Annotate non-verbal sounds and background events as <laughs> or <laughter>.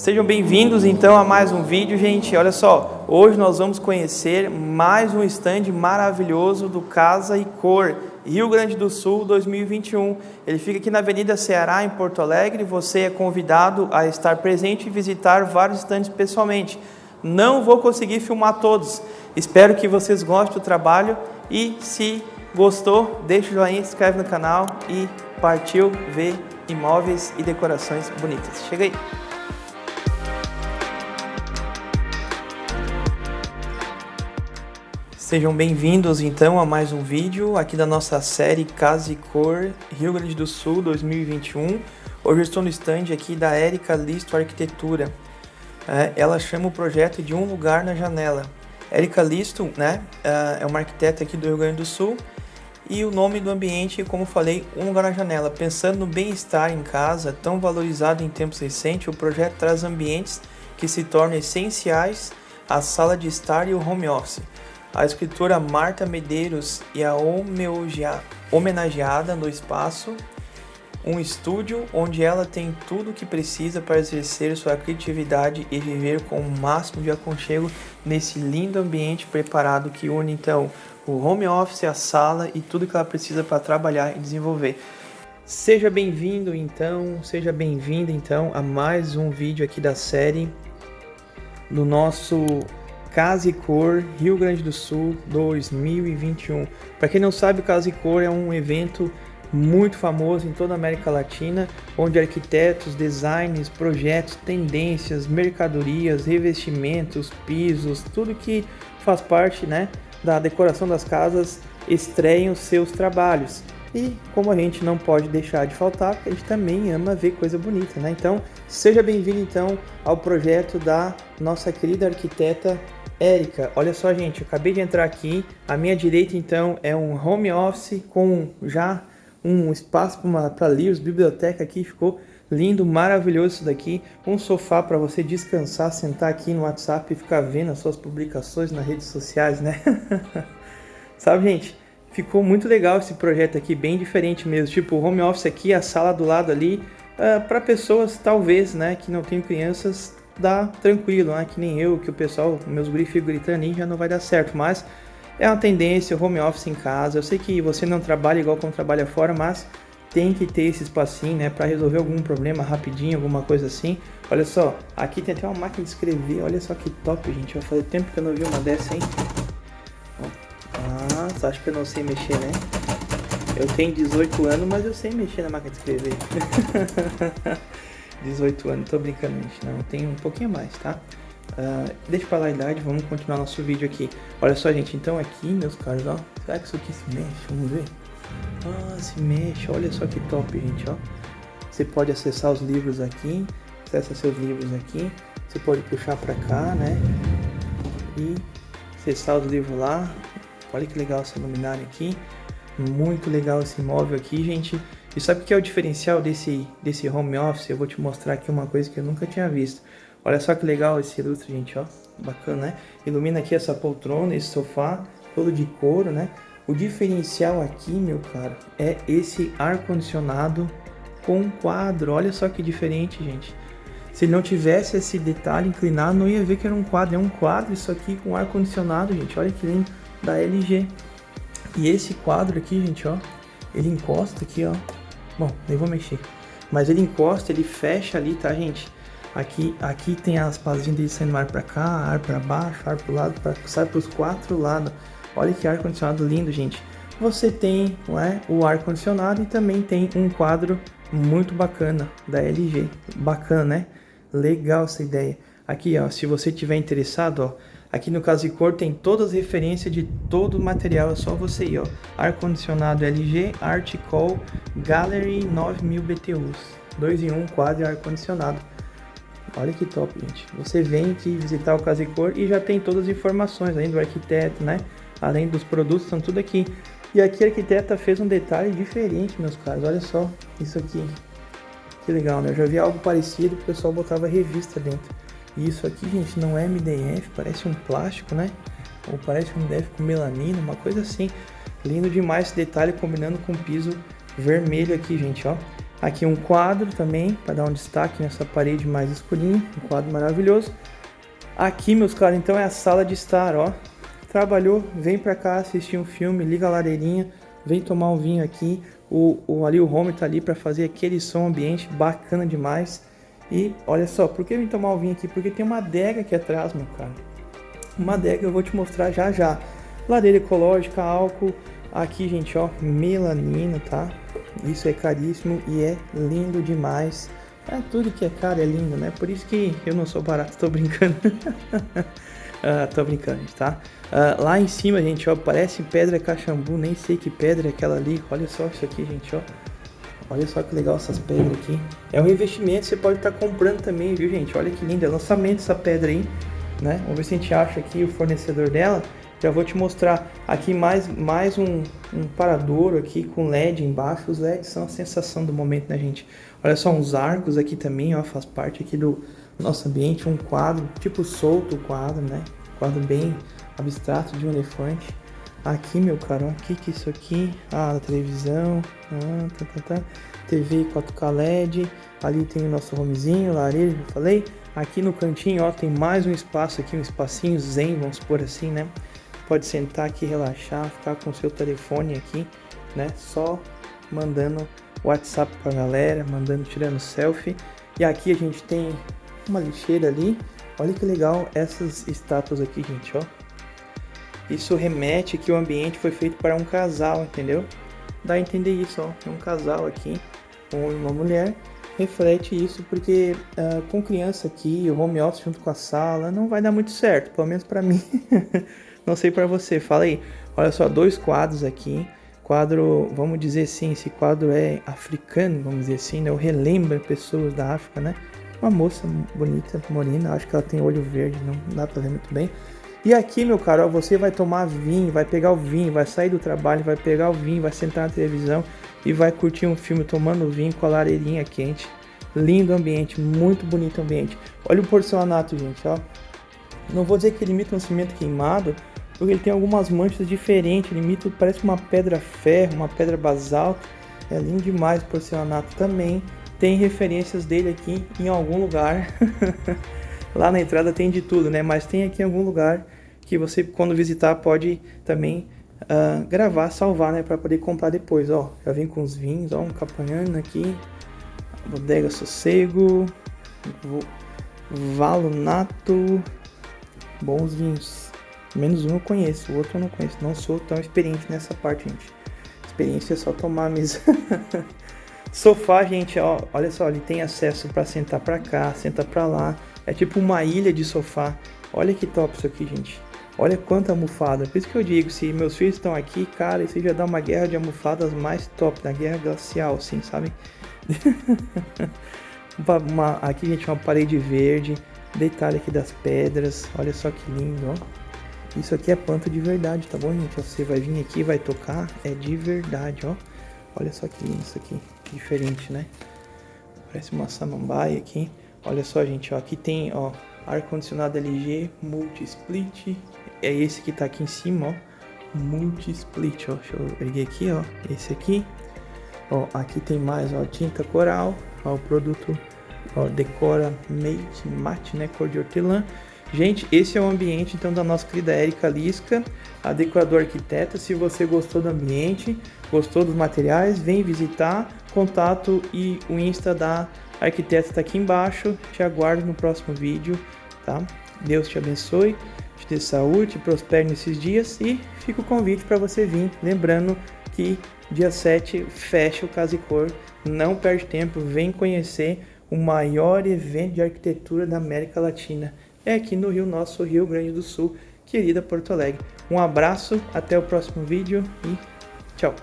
Sejam bem-vindos então a mais um vídeo, gente. Olha só, hoje nós vamos conhecer mais um stand maravilhoso do Casa e Cor, Rio Grande do Sul 2021. Ele fica aqui na Avenida Ceará, em Porto Alegre. Você é convidado a estar presente e visitar vários stands pessoalmente. Não vou conseguir filmar todos. Espero que vocês gostem do trabalho e se gostou, deixa o joinha, se inscreve no canal e partiu ver imóveis e decorações bonitas. Chega aí! Sejam bem-vindos então a mais um vídeo aqui da nossa série Casa e Cor Rio Grande do Sul 2021. Hoje eu estou no stand aqui da Érica Listo Arquitetura. É, ela chama o projeto de Um Lugar na Janela. Érica Listo né, é, é uma arquiteta aqui do Rio Grande do Sul e o nome do ambiente, como falei, Um Lugar na Janela. Pensando no bem-estar em casa, tão valorizado em tempos recentes, o projeto traz ambientes que se tornam essenciais à sala de estar e o home office a escritora Marta Medeiros e a homenageada no espaço, um estúdio onde ela tem tudo o que precisa para exercer sua criatividade e viver com o máximo de aconchego nesse lindo ambiente preparado que une então o home office, a sala e tudo que ela precisa para trabalhar e desenvolver. Seja bem-vindo então, seja bem-vinda então a mais um vídeo aqui da série do nosso Casa e Cor Rio Grande do Sul 2021. Para quem não sabe, o Casa e Cor é um evento muito famoso em toda a América Latina, onde arquitetos, designs, projetos, tendências, mercadorias, revestimentos, pisos, tudo que faz parte né, da decoração das casas estreiam seus trabalhos. E como a gente não pode deixar de faltar, a gente também ama ver coisa bonita, né? Então, seja bem-vindo então ao projeto da nossa querida arquiteta Érica, olha só gente, eu acabei de entrar aqui, à minha direita então é um home office com já um espaço para livros, biblioteca aqui, ficou lindo, maravilhoso isso daqui, um sofá para você descansar, sentar aqui no WhatsApp e ficar vendo as suas publicações nas redes sociais, né? <laughs> Sabe gente, ficou muito legal esse projeto aqui, bem diferente mesmo, tipo home office aqui, a sala do lado ali, uh, ah, para pessoas talvez, né, que não tem crianças, dá tranquilo, né? Que nem eu, que o pessoal, meus ficam gritando já não vai dar certo, mas é uma tendência, home office em casa. Eu sei que você não trabalha igual como trabalha fora, mas tem que ter esse espacinho, né, para resolver algum problema rapidinho, alguma coisa assim. Olha só, aqui tem até uma máquina de escrever, olha só que top, gente. Vai fazer tempo que eu não vi uma dessa, hein? Ah, você que eu não sei mexer, né? Eu tenho 18 anos, mas eu sei mexer na máquina de escrever. <laughs> 18 anos, tô brincando, gente, não, tem um pouquinho mais, tá? Uh, deixa pra lá a idade, vamos continuar nosso vídeo aqui. Olha só, gente, então aqui, meus caros, ó, será que isso aqui se mexe? Vamos ver. Ah, se mexe, olha só que top, gente, ó. Você pode acessar os livros aqui, acessa seus livros aqui, você pode puxar pra cá, né? E acessar os livros lá. Olha que legal essa luminária aqui. Muito legal esse móvel aqui, gente. E sabe o que é o diferencial desse, desse home office? Eu vou te mostrar aqui uma coisa que eu nunca tinha visto. Olha só que legal esse lustre, gente, ó. Bacana, né? Ilumina aqui essa poltrona, esse sofá, todo de couro, né? O diferencial aqui, meu caro, é esse ar-condicionado com quadro. Olha só que diferente, gente. Se não tivesse esse detalhe inclinado, não ia ver que era um quadro. É um quadro isso aqui com ar-condicionado, gente. Olha que lindo, da LG. E esse quadro aqui, gente, ó, ele encosta aqui, ó, Bom, nem vou mexer. Mas ele encosta, ele fecha ali, tá, gente? Aqui, aqui tem as pazinhas dele saindo ar para cá, ar para baixo, ar para o lado, pra, sai para os quatro lados. Olha que ar-condicionado lindo, gente. Você tem é, o ar-condicionado e também tem um quadro muito bacana da LG. Bacana, né? Legal essa ideia. Aqui, ó, se você tiver interessado, ó, Aqui no caso de cor tem todas as referências de todo o material, é só você ir, ó. Ar-condicionado LG Articol Gallery 9000 BTUs. 2 em 1 quadro ar-condicionado. Olha que top, gente. Você vem aqui visitar o Casa e Cor e já tem todas as informações, além do arquiteto, né? Além dos produtos, estão tudo aqui. E aqui a arquiteta fez um detalhe diferente, meus caros. Olha só isso aqui. Que legal, né? Eu já vi algo parecido, o pessoal botava revista dentro. E isso aqui, gente, não é MDF, parece um plástico, né? Ou parece um MDF com melanina, uma coisa assim. Lindo demais esse detalhe combinando com o piso vermelho aqui, gente, ó. Aqui um quadro também, para dar um destaque nessa parede mais escurinha, um quadro maravilhoso. Aqui, meus caros, então é a sala de estar, ó. Trabalhou, vem pra cá assistir um filme, liga a lareirinha, vem tomar um vinho aqui. O, o ali o home tá ali para fazer aquele som ambiente bacana demais. E olha só, por que vem tomar um vinho aqui? Porque tem uma adega aqui atrás, meu cara. Uma adega eu vou te mostrar já já. Lareira ecológica, álcool. Aqui, gente, ó, melanina, tá? Isso é caríssimo e é lindo demais. É, tudo que é caro é lindo, né? Por isso que eu não sou barato, tô brincando. uh, <laughs> tô brincando, tá? Uh, lá em cima, gente, ó, parece pedra cachambu, nem sei que pedra é aquela ali. Olha só isso aqui, gente, ó. Olha só que legal essas pedras aqui. É um investimento, você pode estar tá comprando também, viu, gente? Olha que linda, é lançamento essa pedra aí, né? Vamos ver se a gente acha aqui o fornecedor dela. Já vou te mostrar aqui mais, mais um, um paradouro aqui com LED embaixo. Os LEDs são a sensação do momento, né, gente? Olha só, uns arcos aqui também, ó, faz parte aqui do nosso ambiente. Um quadro, tipo solto o quadro, né? Quadro bem abstrato de um elefante. Aqui, meu caro, o que é isso aqui? Ah, a televisão, ah, tá, tá, tá. TV 4K LED. Ali tem o nosso homezinho, lareira, já falei. Aqui no cantinho, ó, tem mais um espaço aqui, um espacinho zen, vamos por assim, né? pode sentar aqui, relaxar, ficar com o seu telefone aqui, né? Só mandando WhatsApp pra galera, mandando, tirando selfie. E aqui a gente tem uma lixeira ali. Olha que legal essas estátuas aqui, gente, ó. Isso remete que o ambiente foi feito para um casal, entendeu? Dá a entender isso, ó. É um casal aqui, com uma mulher. Reflete isso porque uh, com criança aqui, o home office junto com a sala, não vai dar muito certo, pelo menos para mim. <laughs> Não sei para você, fala aí. Olha só, dois quadros aqui. Quadro, vamos dizer assim, esse quadro é africano, vamos dizer assim, né? Eu relembra pessoas da África, né? Uma moça bonita, morena, acho que ela tem olho verde, não dá pra ver muito bem. E aqui, meu caro, você vai tomar vinho, vai pegar o vinho, vai sair do trabalho, vai pegar o vinho, vai sentar na televisão e vai curtir um filme tomando vinho com a lareirinha quente. Lindo ambiente, muito bonito ambiente. Olha o porcelanato, gente, ó. Não vou dizer que ele imita um cimento queimado, porque ele tem algumas manchas diferentes, ele imita, parece uma pedra ferro, uma pedra basalto. É lindo demais o porcelanato também. Tem referências dele aqui em algum lugar. <laughs> Lá na entrada tem de tudo, né? Mas tem aqui algum lugar que você, quando visitar, pode também uh, gravar, salvar, né? Para poder comprar depois, ó. Já vem com os vinhos, ó. Um capanhano aqui. Bodega Sossego. Valonato. Bons vinhos. Menos um eu conheço, o outro eu não conheço. Não sou tão experiente nessa parte, gente. Experiência é só tomar a mesa. <laughs> Sofá, gente, ó, olha só, ele tem acesso para sentar para cá, sentar para lá. É tipo uma ilha de sofá. Olha que top isso aqui, gente. Olha quanta almofada. Por isso que eu digo, se meus filhos estão aqui, cara, isso já dá uma guerra de almofadas mais top, da guerra glacial, assim, sabe? <laughs> uma, aqui, gente, uma parede verde. Detalhe aqui das pedras. Olha só que lindo, ó. Isso aqui é planta de verdade, tá bom, gente? Você vai vir aqui, vai tocar, é de verdade, ó. Olha só que lindo isso aqui, diferente, né? Parece uma samambaia aqui. Olha só, gente, ó, aqui tem, ó, ar-condicionado LG multi-split. É esse que tá aqui em cima, ó. Multi-split, ó. Deixa eu erguer aqui, ó. Esse aqui. Ó, aqui tem mais, ó, tinta coral. Ó, o produto, ó, decora mate, mate, né, cor de hortelã. Gente, esse é o ambiente então da nossa querida Érica Lisca, a decoradora arquiteta. Se você gostou do ambiente, gostou dos materiais, vem visitar. Contato e o Insta da arquiteta está aqui embaixo. Te aguardo no próximo vídeo, tá? Deus te abençoe, te dê saúde, te prospere nesses dias e fica o convite para você vir. Lembrando que dia 7 fecha o Casicor. Não perde tempo, vem conhecer o maior evento de arquitetura da América Latina é aqui no Rio Nosso, Rio Grande do Sul, querida Porto Alegre. Um abraço, até o próximo vídeo e tchau!